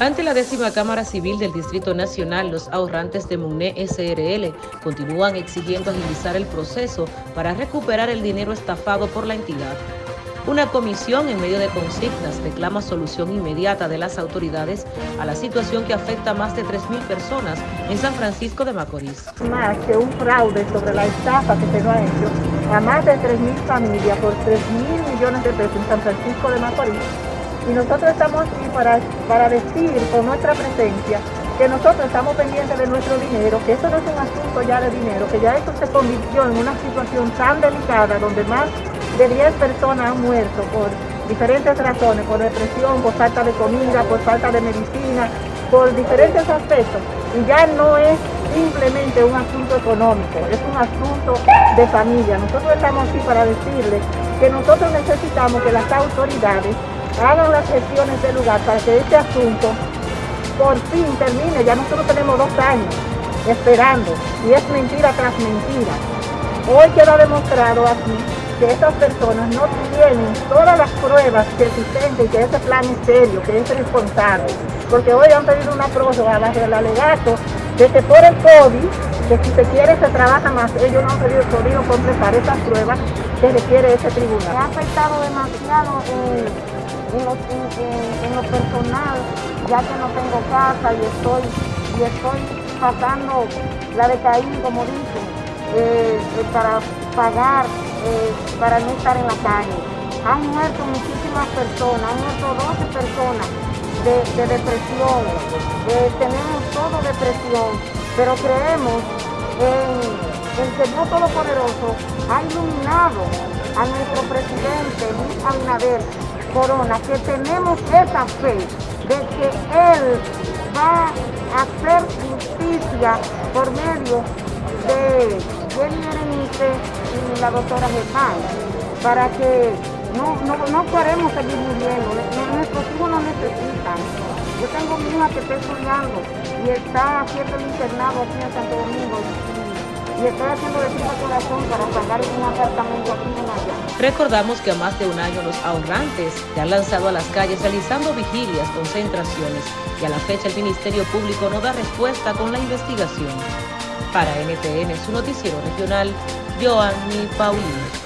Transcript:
Ante la décima Cámara Civil del Distrito Nacional, los ahorrantes de Muné SRL continúan exigiendo agilizar el proceso para recuperar el dinero estafado por la entidad. Una comisión en medio de consignas reclama solución inmediata de las autoridades a la situación que afecta a más de 3.000 personas en San Francisco de Macorís. Más que un fraude sobre la estafa que se ha a más de 3.000 familias por 3.000 millones de pesos en San Francisco de Macorís y nosotros estamos aquí para, para decir con nuestra presencia que nosotros estamos pendientes de nuestro dinero, que eso no es un asunto ya de dinero, que ya esto se convirtió en una situación tan delicada donde más de 10 personas han muerto por diferentes razones, por depresión, por falta de comida, por falta de medicina, por diferentes aspectos. Y ya no es simplemente un asunto económico, es un asunto de familia. Nosotros estamos aquí para decirles que nosotros necesitamos que las autoridades hagan las gestiones del lugar para que este asunto por fin termine. Ya nosotros tenemos dos años esperando y es mentira tras mentira. Hoy queda demostrado aquí que estas personas no tienen todas las pruebas que existentes y que ese plan es serio, que es responsable. Porque hoy han pedido una prórroga bajo el alegato de que por el COVID, que si se quiere se trabaja más, ellos no han podido, completar esas pruebas que requiere ese tribunal. Ha afectado demasiado eh, en lo, personal, ya que no tengo casa y estoy, y estoy pasando la de como dicen, eh, eh, para pagar, eh, para no estar en la calle. Han muerto muchísimas personas, han muerto 12 personas de, depresión. tenemos todo depresión, pero creemos en, en que Dios Todopoderoso ha iluminado a nuestro presidente Luis Abinader Corona, que tenemos esa fe de que Él va a hacer justicia por medio de Jenny Berenice y la doctora Germán, para que no, no, no queremos seguir muriendo, nuestros hijos nos necesitan. Y está haciendo el internado aquí en Santo Domingo y haciendo de corazón para pagar un apartamento aquí en allá. Recordamos que a más de un año los ahorrantes se han lanzado a las calles realizando vigilias, concentraciones y a la fecha el Ministerio Público no da respuesta con la investigación. Para NTN, su noticiero regional, Joanny Paulino.